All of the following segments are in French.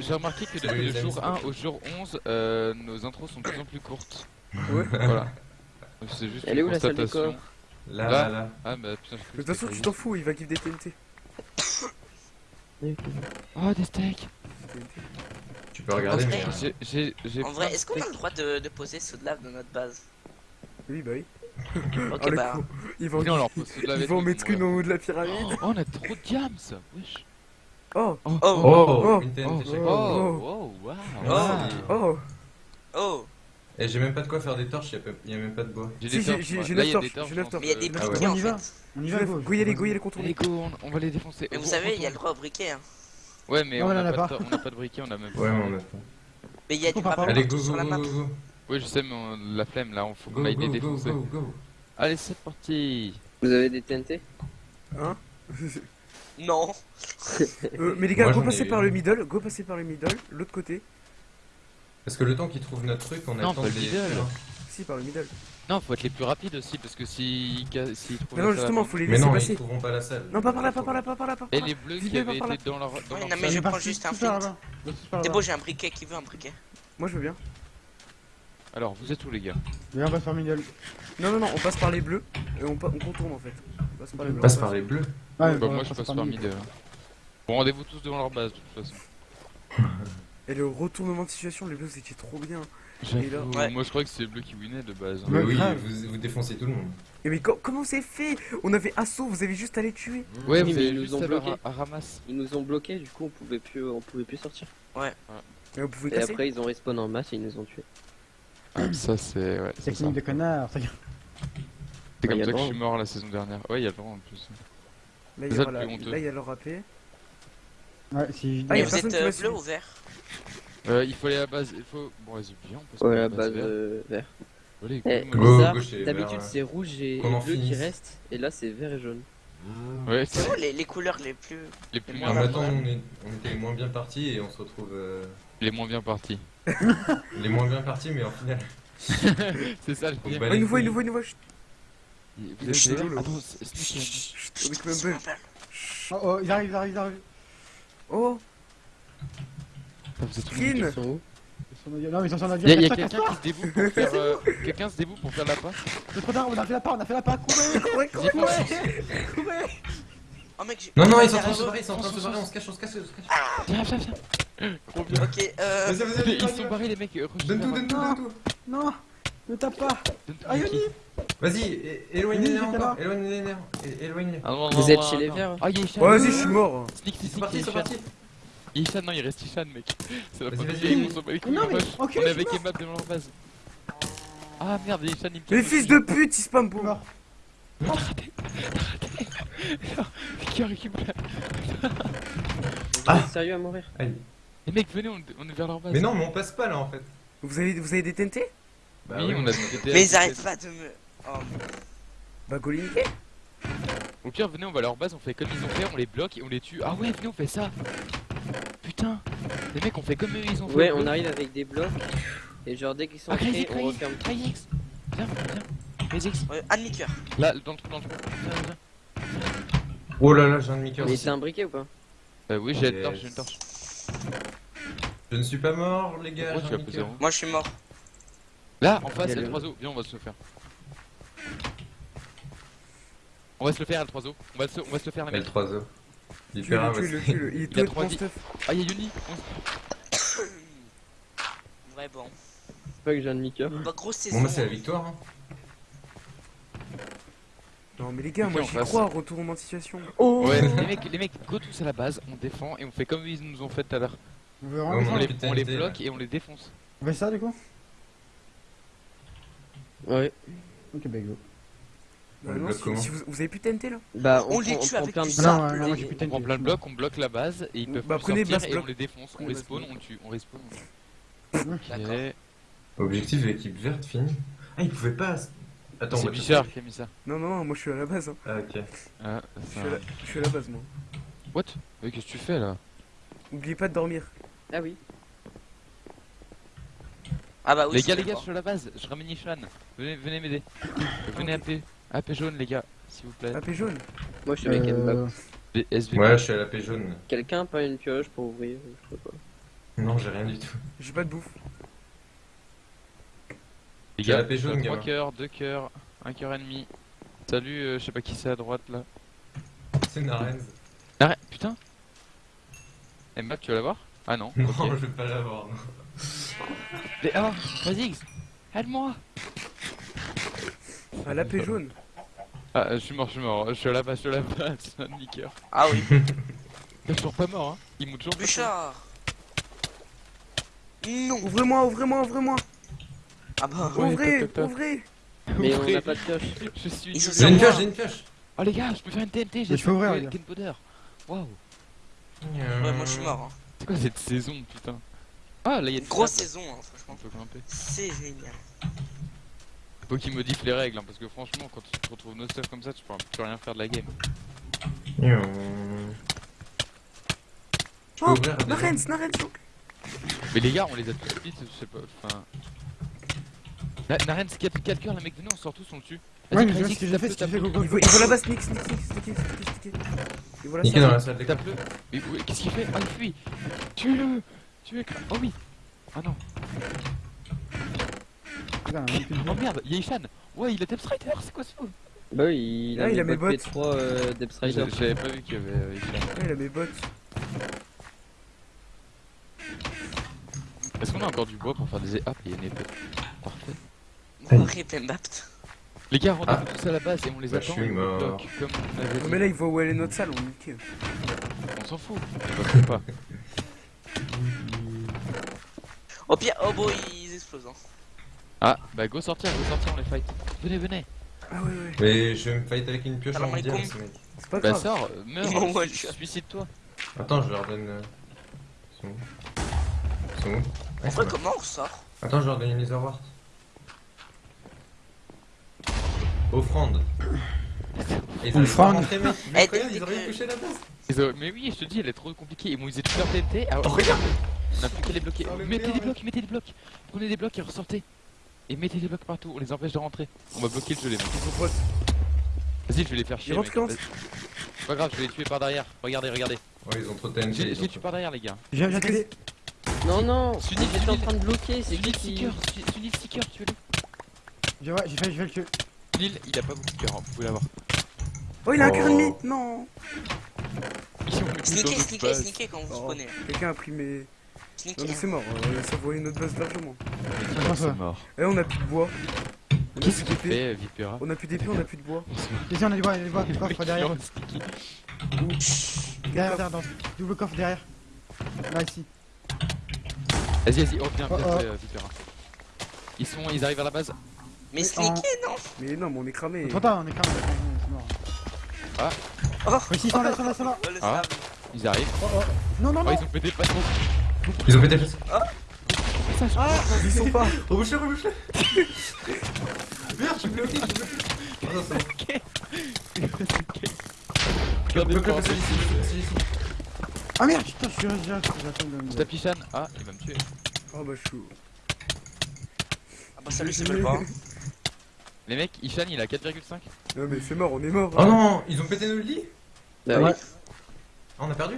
J'ai remarqué que depuis le jour c'est 1 parti. au jour 11, euh, nos intros sont de plus en plus courtes. Ouais. Voilà. C'est juste Elle est où, la salle corps Là, Là. Ah bah putain, je De toute façon, tu t'en fous, il va give des TNT. Oh, des steaks Tu peux regarder, En mais. vrai, euh, J'ai, j'ai, j'ai En vrai, est-ce qu'on a le droit de, de poser sous de lave dans notre base? Oui, bah oui. Ok, Oh, le bah. con. Ils vont, ils mettre une en haut de la pyramide. Oh, on a trop de gams Wesh Oh, Oh, Oh, Oh. une TNT Oh, chacun. oh, oh, wow Merci. oh. oh. Et j'ai même pas de quoi faire des torches, y'a pas- y a même pas de bois. J'ai des torches, j'ai- moi. j'ai Là, neuf y a torches, des torches, j'ai je neuf pense, torches. Mais il y a des briquets On en fait. On y va, vais- go. Go y aller, go y aller, Allez, contourner. go, on, va les défoncer. Mais vous savez, il y a retourne. le droit au briquet. Hein. Ouais, mais on a pas, de- on a pas de briquet, on a même pas. Ouais, on a pas. Mais il y a On du pas. Allez, go, go, go. Ouais, je sais, mais on- la flemme là, on faut qu'on aille les défoncer. Allez, c'est parti Vous avez des TNT? Hein? Non. Euh, mais les gars, Moi, go j'en ai passer eu. par le middle, go passer par le middle, l'autre côté. Parce que le temps qu'ils trouvent notre truc, on Non, attend pas le des. middle. Si, par le middle. Non, faut être les plus rapides aussi, parce que si... si s'ils trouvent Mais non, justement, faut les Mais laisser non, ils passer. trouveront pas la salle. Non, pas par là, pas par là, pas par là, pas par Et là. les bleus qui avaient par là. été dans leur... Dans Ouais, leur non, salle. mais je prends juste un flint. T'es beau, j'ai un briquet. Qui veut un briquet Moi, je veux bien. Alors, vous êtes où les gars? Viens, on passe par middle. Non, non, non, on passe par les bleus et on, pa- on contourne en fait. On passe par les bleus. Passe on par les bleus. Ouais, Bah, on moi je passe par mid. hein. Bon, rendez-vous tous devant leur base de toute façon. Et le retournement de situation, les bleus c'était trop bien. Là- Ouais. Moi je crois que c'est les bleus qui winnaient de base. hein. Mais Ouais, oui, grave. vous, vous défoncez tout le monde. Et mais co- comment c'est fait? On avait assaut, vous avez juste à les tuer. Ouais, Oui, mais avez ils nous ont à à ramasse. Ils nous ont bloqués, du coup on pouvait plus, on pouvait plus sortir. Pouvez Et après ils ont respawn en masse et ils nous ont tués. Ah, ça c'est. Ouais. Technique de connard. C'est Ouais, comme ça que je suis mort la saison dernière. Ouais, il y a le droit en plus. Là, il y a le la- plus honteux. là, il y a leur AP. Ouais, si. Ah, y a vous êtes euh, bleu ou vert Euh, il faut aller à la base. Il faut. Bon, vas-y, viens, on passe Ouais, la la base euh, vert. Eh, d'habitude c'est rouge et, bleu qui reste, et là c'est vert et jaune. Ouais, C'est les, les couleurs les plus. les plus Non, mais attends, on, est, on était moins bien partis et on se retrouve. euh, les moins bien partis. les moins bien partis, mais en final. C'est ça le On pire. Oh, les il nous voit, Vous êtes là. Attends, c'est-. Oh, oh, ils arrivent, ils arrivent, ils arrivent. Oh, vous êtes sont- Non, mais ils sont sur notre Il y a, il y a Casse-toi, quelqu'un qui se dévoue pour faire. euh, quelqu'un se dévoue pour faire la passe. C'est trop tard, on a fait la part, on a fait la part. Courez, courez, courez. courez. Oh mec, j'ai. Non, non, ils sont en train de se barrer, ils sont en train de se barrer, on se cache, on se cache, on se cache. Viens, viens, viens. Ok, euh. Vas-y, vas-y, vas-y, Ils sont barrés les mecs. euh, Donne tout, donne tout, donne tout. Non, ne tape pas. Ah. Yoni. Vas-y, é- éloigne les Vas-y, nerfs t'es encore, là. éloigne les nerfs, é- éloigne les. Ah, non, Vous êtes chez les verts Ah, il y a Ishan. Oh, vas-y, je suis mort. Sneak, sneak, Ils sont sneak, partis, il ils y sont a Ishan. partis. Il y a Ishan, non, il reste Ishan, mec. C'est la première vas-y. game, on s'en bat les couilles. Non, mais- On est avec Emma devant leur base. Ah merde, il y a Ishan, il me Les fils de pute, ils spam pour. mort. Qui récupère Ah. sérieux à mourir Allez. Les mecs, venez, on, on est vers leur base. Mais non, mais on passe pas là en fait. Vous avez, vous avez des TNT? Bah oui, on a des Mais ils arrêtent pas de me. Oh, Bah, niquer. Au pire, venez, on va à leur base, on fait comme ils ont fait, on les bloque et on les tue. Ah ouais, venez, on fait ça. Putain, les mecs, on fait comme eux, ils ont fait. Ouais, on arrive avec des blocs, et genre dès qu'ils sont Ah, Crazy, créés, on referme X. Viens, viens. Crazy X. ouais, un demi-cœur. Là, dans le trou, dans le trou. Viens, viens. Oh là là, j'ai un demi-cœur. Mais t'as un briquet ou pas Euh, oui, j'ai une torche, j'ai une torche. Je ne suis pas mort, les gars. Moi je suis mort. Là, en face, il y a le 3 Viens, on va se le faire. On va se le faire, le 3 On va se, on va se le faire, les Mais le mecs. 3 os. Il Tue-le, paiera, tue-le, ouais. tue-le. Il est Il a est trois mon vies. stuff. Ah, il y a Yuni. Ouais, bon. C'est pas que j'ai un demi-cœur. Bah, grosse saison. Bon, bah, c'est la victoire. Hein. Non, mais les gars, moi j'y crois, retournement de situation. Ouais, les mecs, les mecs, go tous à la base, on défend et on fait comme ils nous ont fait tout à l'heure. On les, on les bloque et on les défonce. On fait ça du coup? Ouais. Ok, bah go. Bah non, si, vous, vous avez plus de TNT là Bah on, On les tue on avec plein de blocs. Non, non, On prend plein de blocs, on bloque la base et ils peuvent Bah, plus prenez sortir et on les défonce. On les spawn, on le tue, on respawn. Ok. Objectif de l'équipe verte fini. Ah, il pouvait pas. Attends, C'est Bichard qui a mis ça. Non, non, non, moi je suis à la base. Hein. Ah, ok. Ah, Je, ça- suis à la... je suis à la base, moi. What? Mais qu'est-ce que tu fais là? Oubliez pas de dormir. Ah oui. Ah bah oui. Les gars, les gars, je suis à la base, je ramène Ishan. Venez, venez m'aider. Venez AP. AP jaune, les gars, s'il vous plaît. AP jaune. Moi je suis avec Mbappé. Euh. Ouais, je suis à la paix jaune. Quelqu'un a pas une pioche pour ouvrir Je sais pas. Non, j'ai rien du tout. J'ai pas de bouffe. Les gars, jaune, 3 gamin. cœurs, 2 cœurs, 1 cœur et demi. Salut, euh, je sais pas qui c'est à droite là. C'est Narens. Arrête, putain Mbapp, tu vas la voir Ah non. Non, je vais pas l'avoir. Mais oh, vas-y, aide-moi À la paix jaune. Ah, je suis mort, je suis mort, je suis à la base, je suis à la base, un niqueur. Ah oui. Je suis toujours pas mort, hein. Il monte toujours. Bouchard. Non. Ouvrez-moi, ouvrez-moi, ouvrez-moi. Ah bah. Ouais, ouvrez, toc. ouvrez. Mais on n'a pas de pioche. Je suis. J'ai une pioche, j'ai une pioche. Oh les gars, je peux faire une TNT, j'ai Mais je peux ouvrir. Gunpowder. Waouh, Ouais, moi je suis mort. Hein. c'est quoi cette saison, putain? Ah, là il y a Une des grosse saison, hein, On franchement. peut grimper. C'est génial. Faut qu'ils modifient les règles, hein, parce que franchement, quand tu te retrouves no stuff comme ça, tu peux, tu peux rien faire de la game. Oh. Mais les gars, on les a tous split, je sais pas, enfin... Na- Naren, c'est 4, 4 cœurs, les mecs, venez, on sort tous, on le tue. Ouais, mais je Vas-y, vois Crazy, ce que j'ai fait, ce que j'ai fait. Il va, il va là-bas, sneak, sneak, sneak, sneak, sneak, sneak, sneak. Ah, Tue-le Oh oui Ah non Putain, Oh merde, il y a Ishan Ouais, il a Depth Rider, c'est quoi ce fou Bah oui, il a Ah, mis il a mes bot bottes. P3 euh, Depth Rider. J'avais pas vu qu'il y avait euh, Ishan. Ouais, il a mes bottes. Est-ce qu'on a encore du bois pour faire des... Ah, il y a une épée. Parfait. Les gars, on Ah. est tous à la base et on les Bah, attend je suis et mort. bloque, comme on avait Non, dit. mais là, il voit où elle est notre salle, on nique. On s'en fout. On pas. Au pire, oh bon, ils explosent. Hein. Ah, bah go sortir, go sortir, on les fight. Venez, venez. Ah ouais, ouais. Mais je vais me fight avec une pioche Alors, en mais mondial, con. ce mec. C'est pas Bah grave. sors, euh, meurs, shot. suicide-toi. Attends, je leur donne. euh, Ils sont où Ils sont où Ouais, En c'est vrai, bon. comment on ressort Attends, je leur donne une Netherwart. Offrande. Ils Offrande. Eh, ils ont rien que- touché la base. Mais oui, je te dis, elle est trop compliquée. Ils m'ont usé toute leur TNT. Alors, Oh, regarde on a plus qu'à les bloquer. Oh, mettez des blocs, mettez des blocs. Prenez des blocs et ressortez. Et mettez des blocs partout, on les empêche de rentrer. On va bloquer le jeu, les mecs. Vas-y, je vais les faire chier. C'est pas grave, je vais les tuer par derrière. Regardez, regardez. Ouais, ils ont trop de TNT. Je les je les tue par derrière, les gars. J'ai accédé. Non, non Sunil, J'étais en train de bloquer, c'est qui. Sticker, Sunil- Sticker, tuez-le. J'ai ouais, j'ai fait, j'ai fait le tuer. Sunil, il a pas beaucoup de cœur, hein, vous pouvez l'avoir. Oh, il a un cœur Oh. ennemi. Non. Sneaker, base. sneaker quand vous Oh. spawnez. Quelqu'un a pris mes. Non, mais c'est mort. euh, Ça voyait notre base largement. C'est mort. Eh, on a plus de bois. On a Qu'est-ce plus qu'il d'épée. fait, euh, Vipera On a plus d'épée, on a plus de bois. Ici, on a du bois, il y a du bois. Coffre derrière. Derrière, derrière, dans double coffre derrière. Là, ici. Vas-y, vas-y, oh bien, bien Oh, oh. fait, euh, Vipera. Ils sont, ils arrivent à la base. Mais sneaker, non Mais non, mais on est cramé. Trop tard, on est. C'est mort. Oh ils sont là, ils sont là, ils sont là. Oh, Ah. Ils arrivent. Oh, oh. Non, non, Oh, non. ils ont pété le patron. Ils ont pété le Ah, Ils sont pas. Rebouche-le, rebouche-le Merde, je suis bloqué, je suis bloqué Oh non, c'est bon. Regardez le Bloque-le, bordel. celui-ci, celui-ci, celui-ci. ah merde, putain, je suis là. J'attends de Je tape Ishan. Ah, il va me tuer. Oh bah, je suis. Ah bah salut, c'est pas. Les mecs, Ishan il a 4,5. Non, mais c'est mort, on est mort. Oh non, ils ont pété notre lit Bah oui. Ouais. Ah, on a perdu?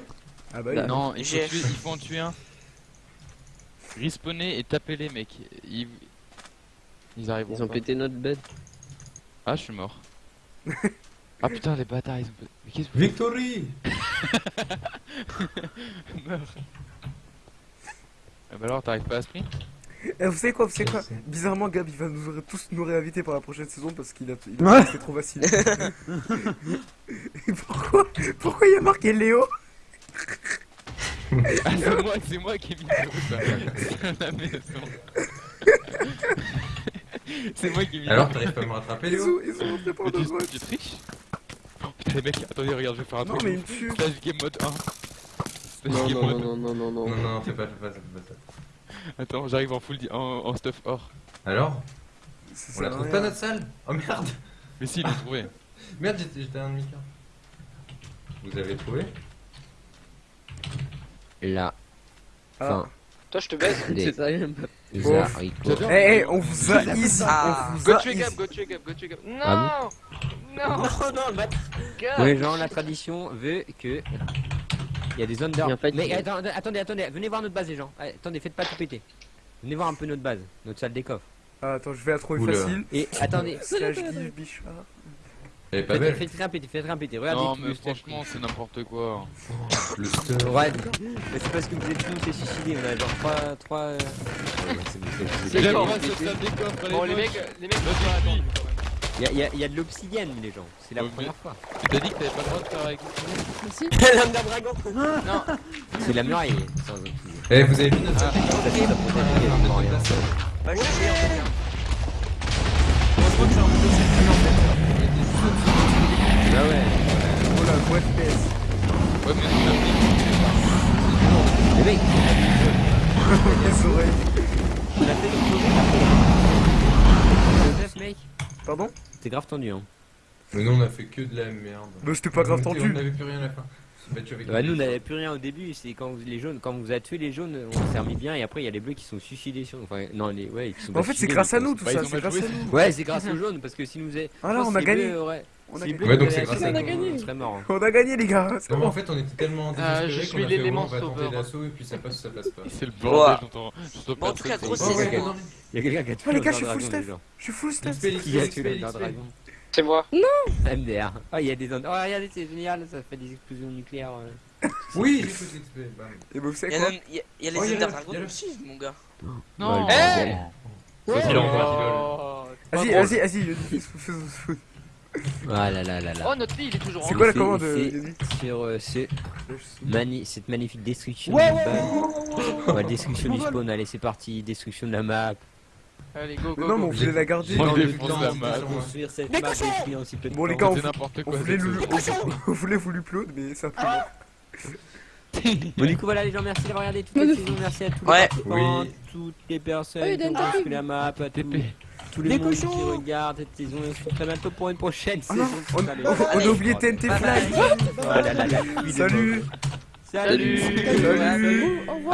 Ah bah, oui. Non, il faut, tuer, il faut en tuer un. Respawnez et tapez les mecs. Ils, ils arriveront Ils ont pas. pété notre bed. Ah, je suis mort. ah putain, les bâtards, ils ont pété. Mais qu'est-ce que Victory meurs Ah bah alors, t'arrives pas à sprint Eh, vous savez quoi, vous savez quoi. Bizarrement, Gab, il va nous tous nous réinviter pour la prochaine saison parce qu'il a, il a c'est trop facile. Et pourquoi Pourquoi il y a marqué Léo? Ah, c'est moi, c'est moi qui ai mis le ça. C'est à la maison. c'est moi qui ai mis Alors, t'arrives pas à me rattraper, Ils Léo ils sont rentrés par Mais deux tu, triches Oh putain, les mecs, attendez, regarde, je vais faire un Non, truc. mais il me tue. Stage game mode 1. Stage Non, game non, mode non, non, non, non, Non, non. non, fais pas, fais pas ça, fais pas ça. Attends, j'arrive en full di- en, en stuff or. Alors On la trouve rien. pas notre salle? Oh merde Mais si, il l'a trouvé. Merde, j'étais j'étais un demi-quart. Vous avez trouvé? Là, Ah. Toi, je te baise. Des pas. haricots. Eh, eh, on vous a ici. Ah. On vous Go tuer. Gab, go tuer Gab, go tuer Gab. Non Ah Non Non, non, le les gens, la tradition veut que. Il y a des zones d'or. Bien fait, Mais Guillaume. attendez, attendez, attendez, venez voir notre base, les gens. Allez, attendez, faites pas tout péter. Venez voir un peu notre base, notre salle des coffres. Ah, attends, je vais la trouver Oula. facile. Et attendez, Slash Guy Bichard. Elle est pas faites, belle. faites rien péter, faites rien péter. Regardez Non, mais franchement, c'est n'importe quoi. Le stuff. Ouais, mais c'est parce que vous êtes tous les suicidés, on a genre 3. 3... euh, ouais, c'est bon, les mecs, les mecs. Il y a, il y a- de l'obsidienne, les gens. C'est la première fois. Tu t'as dit que t'avais pas le droit de faire avec Merci. L'âme d'un dragon C'est la muraille sans obsidienne. Eh, vous avez vu notre Ah. Bah, que c'est un peu Ah ouais. Oh la boîte PS. Ouais, mais c'est Les mecs, Les oreilles. on a fait Joseph, mec. Pardon C'est grave tendu, hein. Mais nous, on a fait que de la merde. Bah, c'était pas grave On tendu. On avait plus rien à la fin. On Bah, nous on n'avait plus rien au début, c'est quand vous, les jaunes, quand vous avez tué les jaunes, on s'est remis bien et après il y a les bleus qui sont suicidés sur enfin non les ouais qui sont Bah, en fait, c'est grâce à nous tout ça, c'est grâce à nous. Ouais, c'est grâce aux jaunes parce que si nous est Ah là, on a gagné. On a gagné. bleus Ouais, donc c'est grâce chance, à nous. on gagné. serait mort. On a gagné, les gars. c'est Non, en fait, on était tellement Ah, désespérés je suis a l'élément bon, on va tenter sauveur. l'assaut et puis ça passe ou ça passe pas. C'est le bordel, j'entends. en tout cas, personne, gros, c'est- c'est- Oh, ouais, c'est- non, Il y a quelqu'un qui a tué Oh, les gars, je suis full déjà. Je suis full stuff. XP, Qui a tué le dragon C'est moi. MDR. Ah, il y a des zones. Oh, regardez, c'est génial, ça fait des explosions nucléaires. euh. Oui. Et bah, vous Il savez y a, quoi il y a- il y a les Oh, il y a Ender le- Dragons il y a le- aussi, mon gars. Non. Eh. Vas-y, l'envoie, Oh, Vas-y, vas-y, vas-y, Yannick, faisons- faisons- Ah là là là là. Oh, notre lit, il est toujours en C'est quoi la C'est- commande, c'est- Sur euh, ce mani cette magnifique destruction Ouais, du ouais. Ouais, destruction du spawn, allez c'est parti, destruction de la map. Allez, go, Mais go, non, mais on voulait la garder. Construire cette map cochons si peu de Bon, les gars, on, voulait, on, voulait vous l'upload, mais pris. Bon du coup voilà les gens, merci d'avoir regardé toute la saison, merci à tous les Ouais. participants, Oui. toutes les personnes Oui, qui ont la map, à tous, TP. tous les Des mondes qui cochons. regardent cette saison et on se retrouve très bientôt pour une prochaine Ah saison. on, Allez. on- on a oublié TNT Fly. Oh les Salut. Salut Salut. Au revoir.